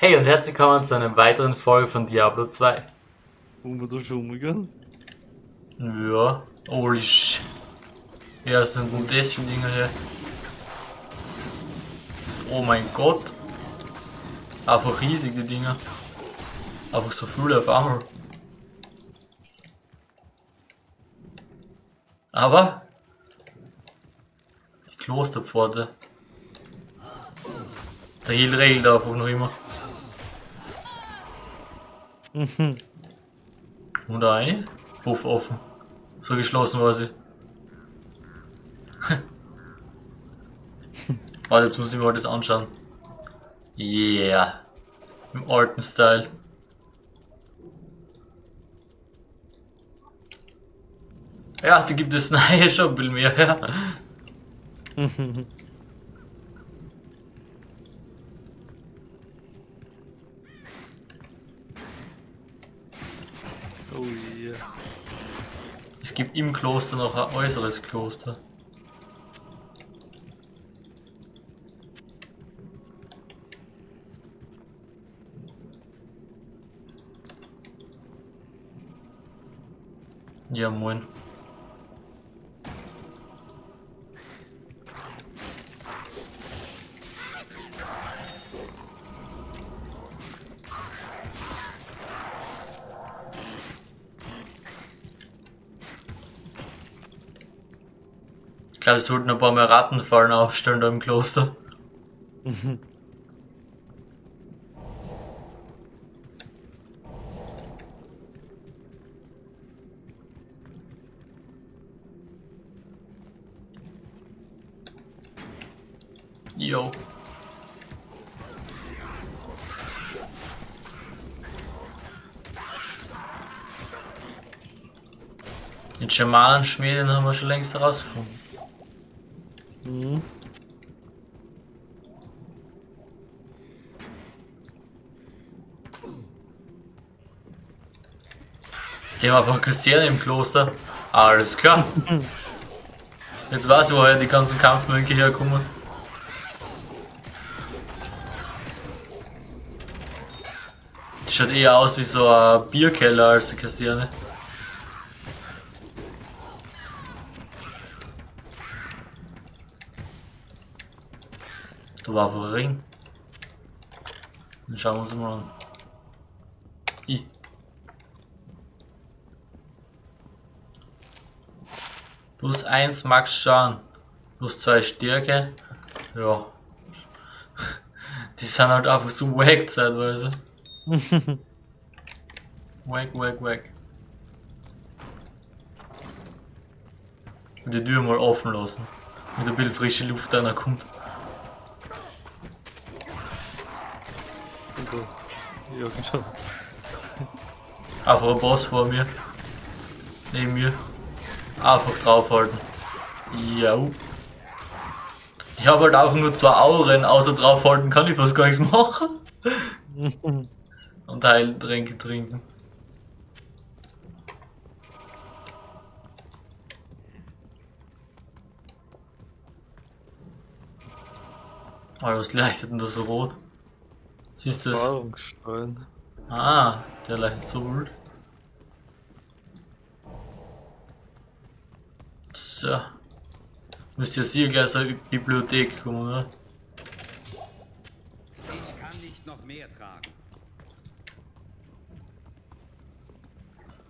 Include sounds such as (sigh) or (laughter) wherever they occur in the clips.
Hey und herzlich willkommen zu einer weiteren Folge von Diablo 2. Wollen wir da schon umgehen? Ja, holy sh. Ja, was sind das für Dinger hier? Oh mein Gott. Einfach riesig die Dinger. Einfach so viele auf einmal. Aber die Klosterpforte. Der Heal regelt einfach noch immer. Und da eine? Puff offen. So geschlossen war sie. (laughs) Warte, jetzt muss ich mir das anschauen. Yeah. Im alten Style. Ja, da gibt es (laughs) neue schon ein bisschen mehr, ja. Oh yeah. Es gibt im Kloster noch ein äußeres Kloster. Ja, moin. Glaube, es sollten ein paar mehr Rattenfallen aufstellen da im Kloster. (laughs) Jo. Den Schamanenschmieden haben wir schon längst herausgefunden. Gehen wir einfach kassieren im Kloster. Alles klar. Jetzt weiß ich, woher die ganzen Kampfmönche herkommen. Die schaut eher aus wie so ein Bierkeller als eine Kaserne. Da war ein Ring. Dann schauen wir uns mal an. Plus 1 Max Schaden. Plus 2 Stärke. Ja. Die sind halt einfach so wack zeitweise. (laughs) wack, wack, wack. Die Tür mal offen lassen. Mit ein bisschen frische Luft da kommt. Ja, genau. Einfach ein Boss vor mir. Neben mir. Einfach draufhalten. Ja. Ich habe halt einfach nur zwei Auren, außer draufhalten kann ich fast gar nichts machen. Und Heiltränke trinken. Oh, was leuchtet denn da so rot? Siehst du das? Ah, der leuchtet so wild. So. Müsste jetzt hier gleich so eine Bibliothek kommen, ne? Ich kann nicht noch mehr tragen.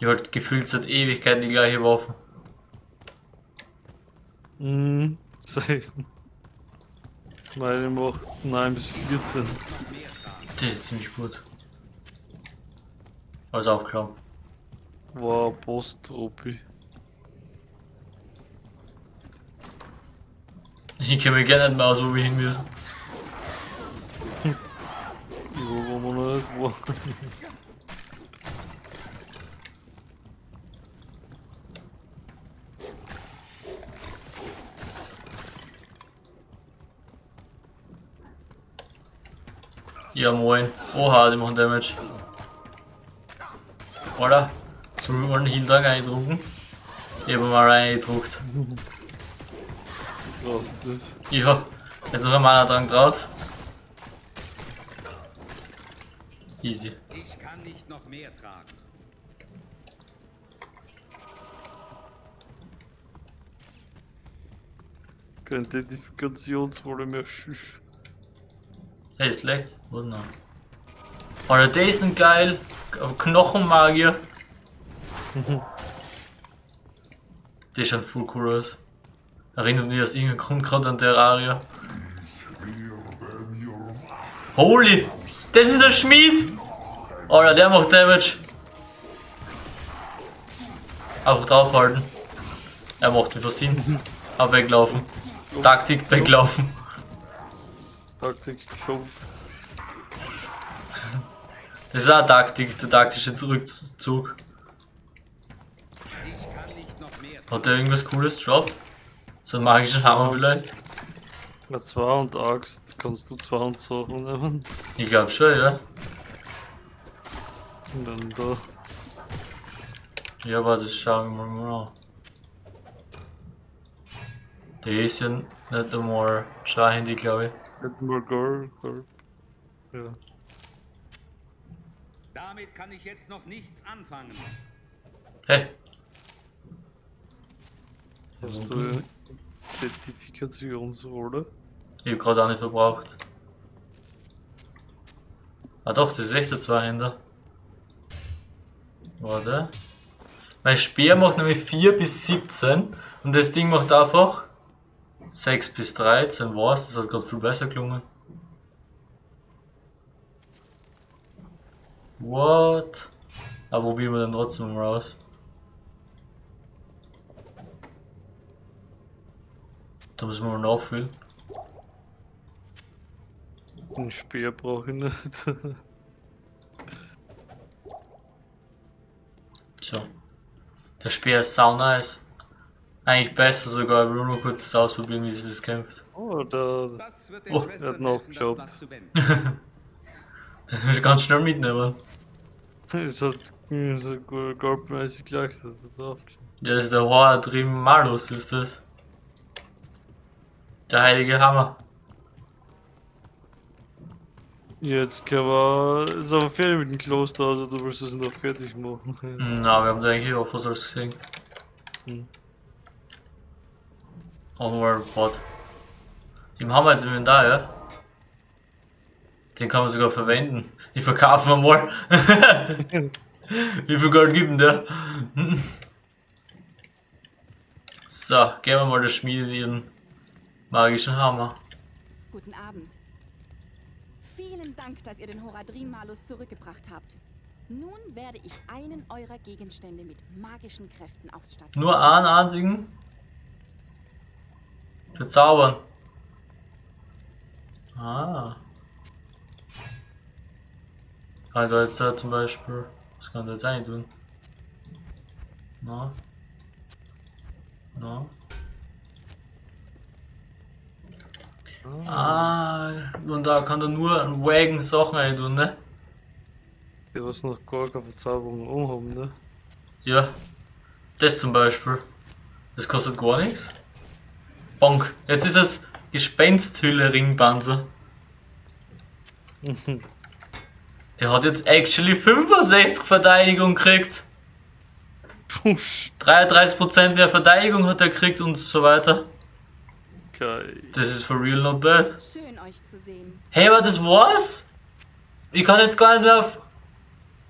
Ich halt gefühlt seit Ewigkeiten die gleiche Waffe. Mhm. (laughs) Same. Meine macht 9 bis 14. Das ist ziemlich gut. Alles aufklappen. War Post-Opi. Ich kenne mich gerne nicht mehr aus, wo wir hin müssen. Wo man noch nicht? Wo? Ja moin. Oha, die machen Damage. Oder? Sollen wir mal einen Heal-Tag eindrucken? Ich habe mal reingedruckt. Was ist das? Ja, jetzt noch ein Mana-Drang drauf. Easy. Ich kann nicht noch mehr tragen. Keine Identifikationsrolle mehr. Schüss. Hey, ist schlecht. Wo noch? Alter, die sind geil. Knochenmagier. (laughs) Die ist schon voll cool aus. Erinnert mich aus irgendeinem Grund gerade an Terraria. Holy! Das ist ein Schmied! Alter, der macht Damage. Einfach draufhalten. Er macht mich fast hin. Aber weglaufen. Taktik weglaufen. Taktik, Kampf. Das ist auch Taktik, der taktische Zurückzug. Hat der irgendwas cooles droppt? So einen magischen Hammer vielleicht? Ja, zwei und Axt. Kannst du zwei und Sachen nehmen. Ich glaube schon, ja. Und dann da. Ja, aber das schauen wir mal an. Der ist ja nicht einmal Schauhandy, glaube ich. Hätten wir Gold, Gold. Ja. Damit kann ich jetzt noch nichts anfangen. Hey, Hast du Identifikationsrolle? ich hab gerade auch nicht verbraucht. Ah doch, das ist echt der Zweihänder. Warte. Mein Speer macht nämlich 4 bis 17 und das Ding macht einfach 6 bis 13. Was? Das hat gerade viel besser gelungen. What? Aber probieren wir dann trotzdem mal raus. Da müssen wir mal nachfüllen. Ein Speer brauche ich nicht. So. Der Speer ist sau nice. Eigentlich besser sogar, ich will nur kurz das ausprobieren, wie sich das kämpft. oh, da. (laughs) Das den Oh, er hat helfen, das nachgeschaut. Blatt zu wenden. Das muss ich ganz schnell mitnehmen. Es hat mir so gut goldmäßig gleich, das ist auf. Ja, das ist der Horadrim Malus, ist das. Der heilige Hammer. Jetzt können wir. Ist aber fertig mit dem Kloster, also du willst es noch fertig machen. Na, wir haben da eigentlich auch was alles gesehen. Hm. Overboard. Den haben wir jetzt im Inventar, ja? Den kann man sogar verwenden. Ich verkaufe ihn mal. (laughs) Wie viel Gold gibt denn der? so, geben wir mal der Schmiede ihren magischen Hammer. Guten Abend. Vielen Dank, dass ihr den Horadrim Malus zurückgebracht habt. Nun werde ich einen eurer Gegenstände mit magischen Kräften ausstatten. Nur einen einzigen? Bezaubern. Ah. Kann ich da jetzt da zum Beispiel. Was kann ich da jetzt eigentlich tun? Na. Na. Ah, und da kann er nur einen Wagen Sachen rein tun, ne? Die was noch gar keine Verzauberung umhaben, ne? Ja. Das zum Beispiel. Das kostet gar nichts. Bonk. Jetzt ist es Gespensthülle Ringpanzer. Der hat jetzt actually 65 Verteidigung gekriegt. Pusch. 33% mehr Verteidigung hat er gekriegt und so weiter. Geil. Das ist for real not bad. Schön euch zu sehen. Hey, aber das war's? Ich kann jetzt gar nicht mehr auf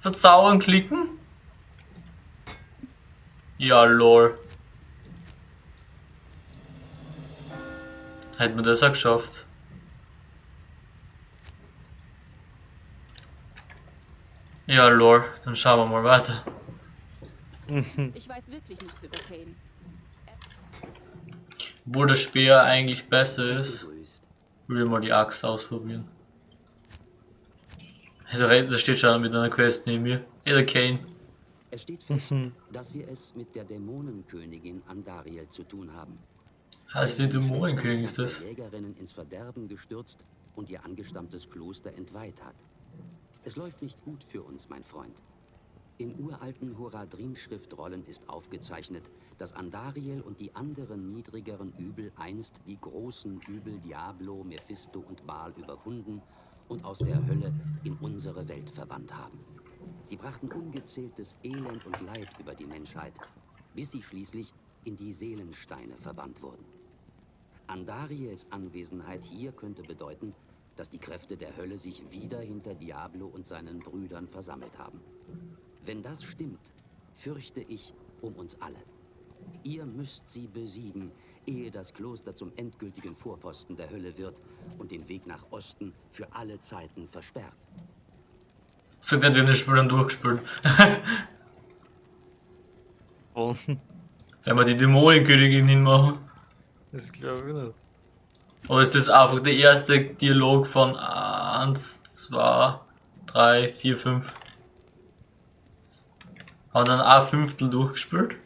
Verzaubern klicken? Ja, lol. Hätten wir das auch geschafft. Ja, lol. Dann schauen wir mal weiter. Ich weiß wirklich nichts über Kane. Wo der Speer eigentlich besser ist, will ich mal die Axt ausprobieren. Da re- da steht schon mit einer Quest neben mir. Der Kane. Es steht fest, dass wir es mit der Dämonenkönigin Andariel zu tun haben. Heißt die Deren Dämonenkönig ist das? die Jägerinnen ins Verderben gestürzt und ihr angestammtes Kloster entweiht hat. Es läuft nicht gut für uns, mein Freund. In uralten Horadrim-Schriftrollen ist aufgezeichnet, dass Andariel und die anderen niedrigeren Übel einst die großen Übel Diablo, Mephisto und Baal überwunden und aus der Hölle in unsere Welt verbannt haben. Sie brachten ungezähltes Elend und Leid über die Menschheit, bis sie schließlich in die Seelensteine verbannt wurden. Andariels Anwesenheit hier könnte bedeuten, dass die Kräfte der Hölle sich wieder hinter Diablo und seinen Brüdern versammelt haben. Wenn das stimmt, fürchte ich um uns alle. Ihr müsst sie besiegen, ehe das Kloster zum endgültigen Vorposten der Hölle wird und den Weg nach Osten für alle Zeiten versperrt. Sagt er, wir haben das Spiel dann durchgespielt. Und (laughs) Wenn wir die Dämonenkönigin hinmachen. das glaube ich nicht. Oder ist das einfach der erste Dialog von 1, 2, 3, 4, 5? Haben dann ein Fünftel durchgespielt?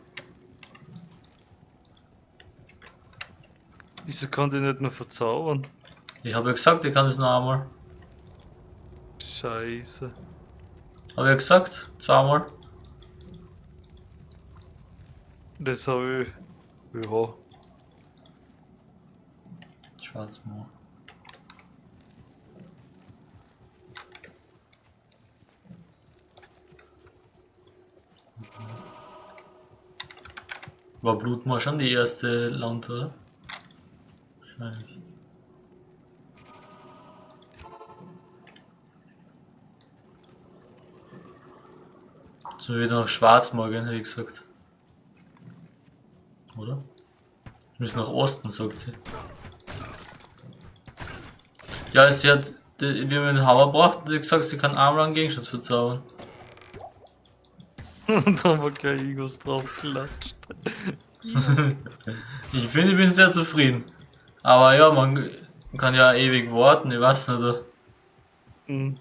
Wieso kann die nicht mehr verzaubern? Ich habe ja gesagt, ich kann das noch einmal. Scheiße. Habe ja gesagt, zweimal. Das habe ich. Ja. Schwarzmoor. War Blutmoor schon die erste Land, oder? Wahrscheinlich. So wieder nach Schwarzmoor gehen, hätte ich gesagt. Oder? Wir müssen nach Osten, sagt sie. Ja, sie hat, die- wir den Hammer brauchten, sie hat gesagt, sie kann einmal einen Gegenstand verzaubern. (laughs) Und da haben wir gleich Igos drauf geklatscht. (laughs) Ich finde, ich bin sehr zufrieden. Aber ja, man kann ja ewig warten, ich weiß nicht. Hm.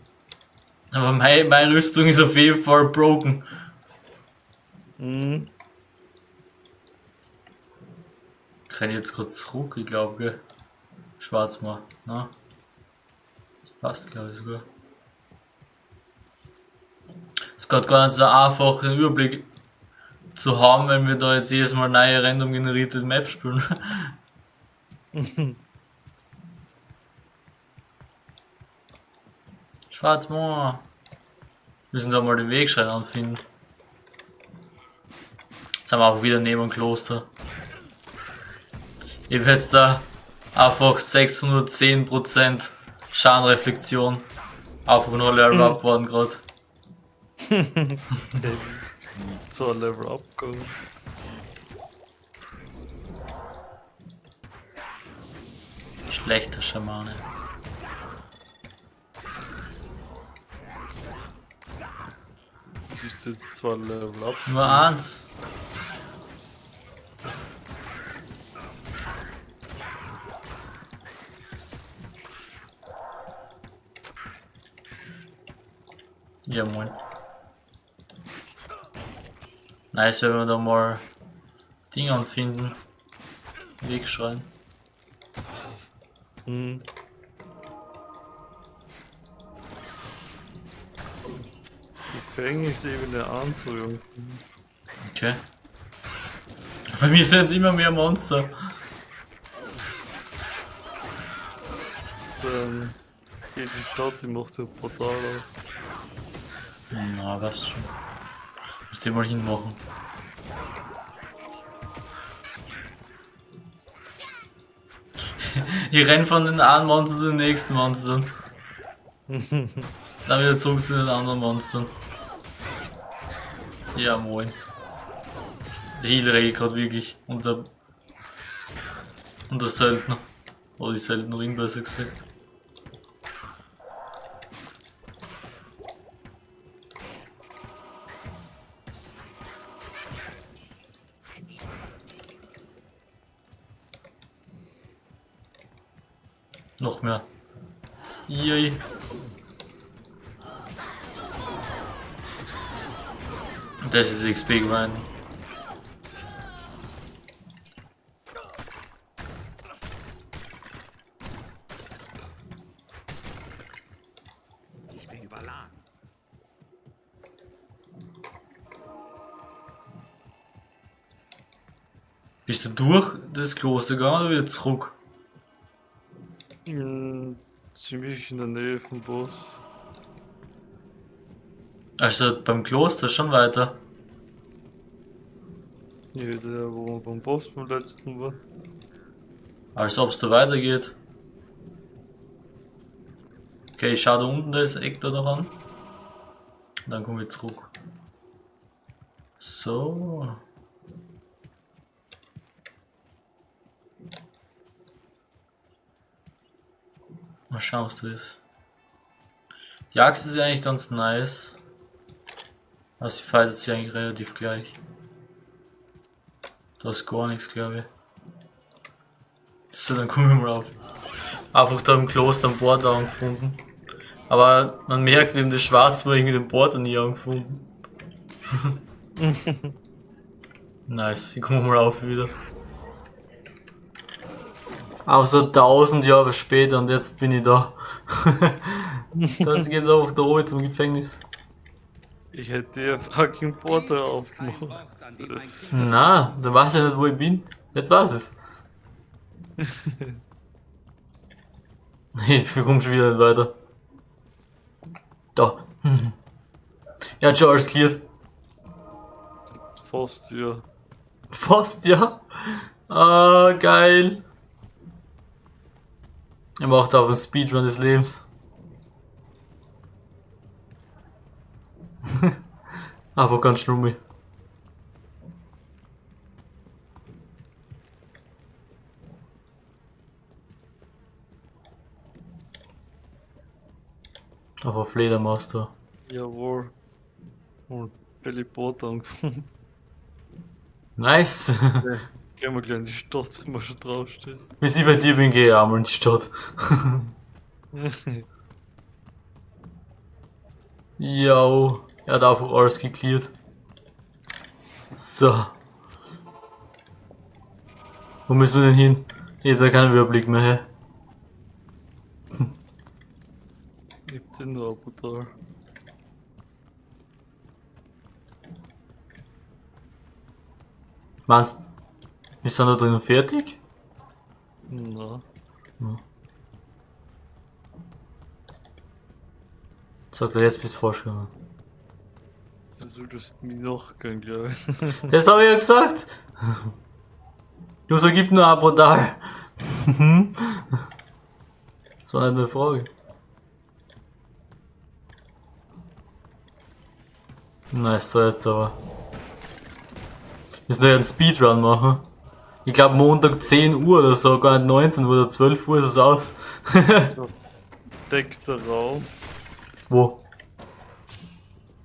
Aber meine, meine Rüstung ist auf jeden Fall broken. Hm. Ich renne jetzt gerade zurück, ich glaube, gell? Schwarzmoor, ne? Das passt, glaube ich, sogar. Es geht gar nicht so einfach, den Überblick zu haben, wenn wir da jetzt jedes Mal neue random generierte Map spielen. (laughs) Schwarzmoor. Wir müssen da mal den Wegschein anfinden. Jetzt sind wir auch wieder neben dem Kloster. Ich habe jetzt da einfach 610% Schadenreflexion. Einfach nur Level Up worden gerade. (laughs) Ein Level abgegangen. Schlechter Schamane. Du bist jetzt zwar Level ab. Nur eins. Ja moin. Nice, wenn wir da mal Dinge anfinden. Wegschreien. Hm. Die eben der Anzug. Okay. Bei mir sind es immer mehr Monster. Dann geht die Stadt, die macht so brutal auf. Na, was schon. Müsst ihr mal hinmachen. Ich renn von den einen Monster zu den nächsten Monstern. Dann wieder zurück zu den anderen Monstern. Ja, moin. Der Healer regelt gerade wirklich. Und der. Und der Söldner. Oder die Söldnerin besser gesagt. Noch mehr. Yay. Das ist XP grind. Ich bin überladen. Bist du durch das Kloster gegangen oder wieder zurück? Hm, ziemlich in der Nähe vom Boss. Also beim Kloster schon weiter. Ja, der, wo wir beim Boss beim letzten war. Als ob es da weitergeht. Okay, ich schau da unten das Eck da noch an. Dann komme ich zurück. So. Mal schauen, was da ist. Die Axt ist ja eigentlich ganz nice. Aber sie fightet sich eigentlich relativ gleich. Da ist gar nichts, glaube ich. So, dann kommen wir mal auf. Einfach da im Kloster am Bord angefunden. Aber man merkt, wir haben das Schwarz war irgendwie den Border nie angefunden. (laughs) nice, ich komme mal auf wieder. Außer tausend Jahre später und jetzt bin ich da. (laughs) das geht einfach da oben zum Gefängnis. Ich hätte ja fucking Porter aufgemacht. Na, du weißt ja nicht, wo ich bin. Jetzt weiß es. (laughs) (laughs) ich komme schon wieder nicht weiter. Da. Ja, schon alles cleared. Fast, ja. Fast, ja. Ah, geil. Er macht auch einen Speedrun des Lebens. (laughs) Einfach ganz schlummi. Aber Fledermaus da. Jawohl. Und Billy Porter angefunden. (laughs) Nice. (laughs) Gehen wir gleich in die Stadt, wenn wir schon draufsteht. Bis ich bei dir bin, gehe ich einmal in die Stadt. (laughs) Jo, er hat einfach alles geklärt. So. Wo müssen wir denn hin? Ich hab da keinen Überblick mehr. Hä? ich hab den nur brutal. Meinst wir sind da drinnen fertig? Na, Sagt er jetzt bis vorschreiben. du solltest mich nachgehen, glaube ich. (laughs) Das habe ich ja gesagt. (laughs) User gibt nur ein brutal. das war nicht eine Frage. Nice, so jetzt aber. Wir müssen ja einen Speedrun machen. Ich glaube Montag 10 Uhr oder so, gar nicht 19 Uhr oder 12 Uhr ist es aus. Deckter Raum. Wo?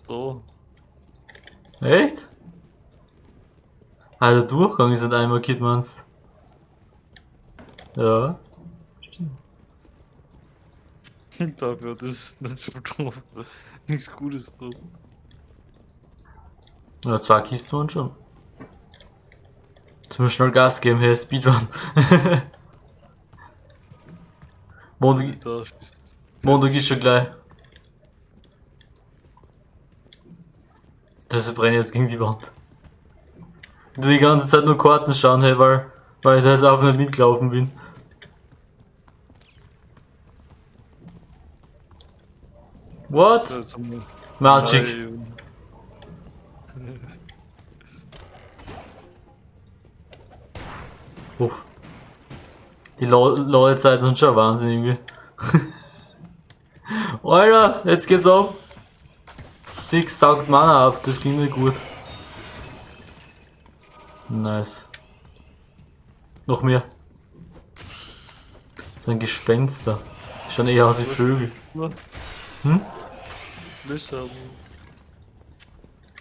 Da. Echt? Ah, der Durchgang ist nicht einmal markiert, meinst Ja. (laughs) Dafür hat es nicht so drauf. Nichts Gutes drauf. Ja, zwei Kisten waren schon. Jetzt müssen wir schnell Gas geben, hey, Speedrun. (laughs) Montag, Montag ist schon gleich. Das brennt jetzt gegen die Wand. Tu die ganze Zeit nur Karten schauen, hey, weil, weil ich da jetzt einfach nicht mitgelaufen bin. What? Magic. (laughs) drei und- Uff. Die LOL-Zeiten sind schon Wahnsinn irgendwie. (laughs) Alter, jetzt geht's ab. Six saugt Mana ab, das ging nicht gut. Nice. Noch mehr. So ein Gespenster. Schon eher aus wie Vögel. Hm? Löser haben.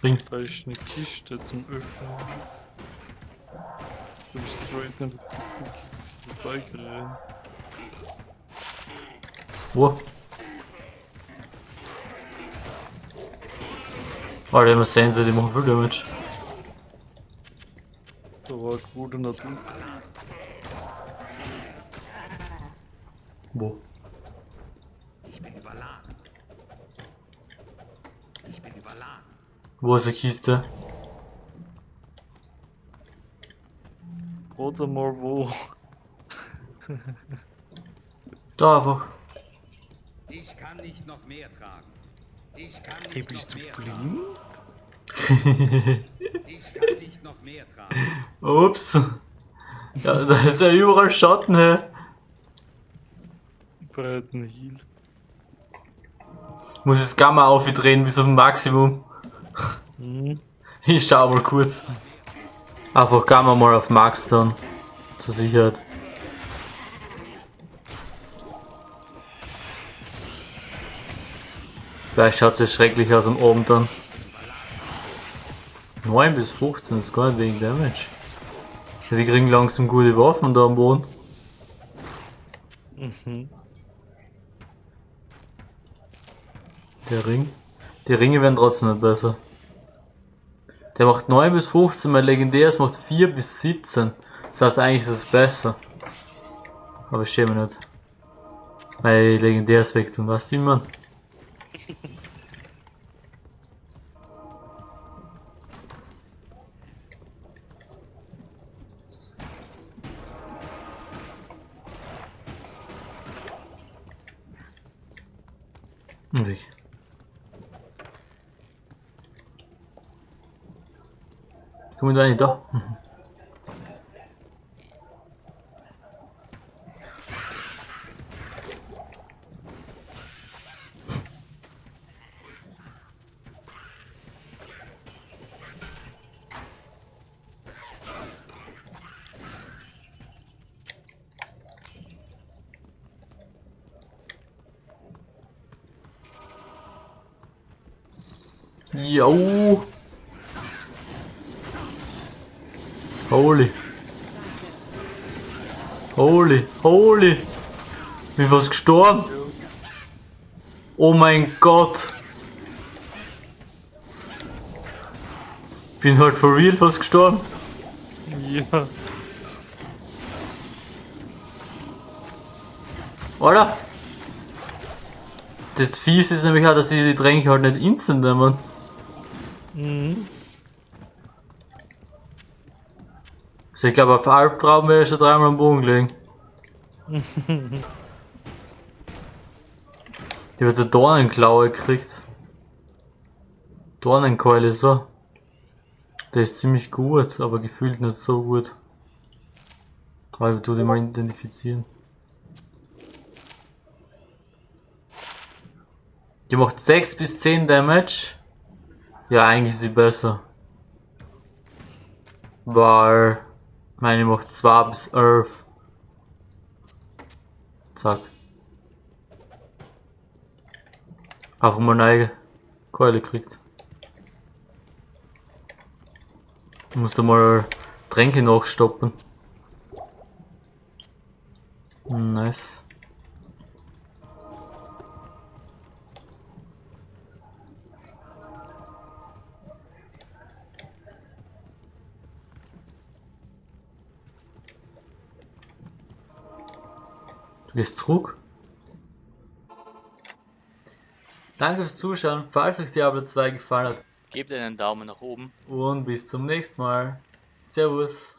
Ring. Da ist eine Kiste zum Öffnen. Du bist straight an der Kiste vorbeigerannt. Wo? Alter, immer Sense, die machen viel Damage. Da war ein guter Natur. Wo? Ich bin überladen. Ich bin überladen. Wo ist die Kiste? Oder mal wo. Da einfach. kann nicht noch mehr tragen. Ich kann Hey, nicht bist noch du mehr blind? tragen. Ich kann nicht noch mehr tragen. Ups. Ja, da ist ja überall Schatten, hä? Breiten Heal. Muss das Gamma aufdrehen bis auf Maximum. Mhm. Ich schau mal kurz. Einfach Gamma mal auf Max dann. Zur Sicherheit. Vielleicht schaut es ja schrecklich aus am Abend dann. 9 bis 15 ist gar nicht wegen Damage. Die kriegen langsam gute Waffen da am Boden. Mhm. Der Ring. Die Ringe werden trotzdem nicht besser. Der macht 9 bis 15, mein legendäres macht 4 bis 17. Das heißt eigentlich ist es besser. Aber ich schäme nicht. Weil legendäres wegtun, weißt du wie man? (laughs) Und weg. Komm da nicht da. Jo. Holy. Holy, holy. Wie was gestorben? Oh mein Gott. Bin halt for real was gestorben. Ja. Oder? Das Fies ist nämlich auch, dass sie die Tränke halt nicht instant nehmen. Mhm. Also ich glaube, auf Albtraum wäre ich schon dreimal am Boden gelegen. (laughs) ich habe jetzt eine Dornenklaue gekriegt. Dornenkeule, so. Der ist ziemlich gut, aber gefühlt nicht so gut. Aber ich tu die mal identifizieren. Die macht 6 bis 10 Damage. Ja, eigentlich ist sie besser. Weil meine macht 2 bis 11. Zack. Auch eine eigene Keule kriegt. Ich muss da mal Tränke nachstoppen. Nice. Zurück. Danke fürs Zuschauen. Falls euch Diablo 2 gefallen hat Gebt einen Daumen nach oben. und bis zum nächsten Mal. Servus.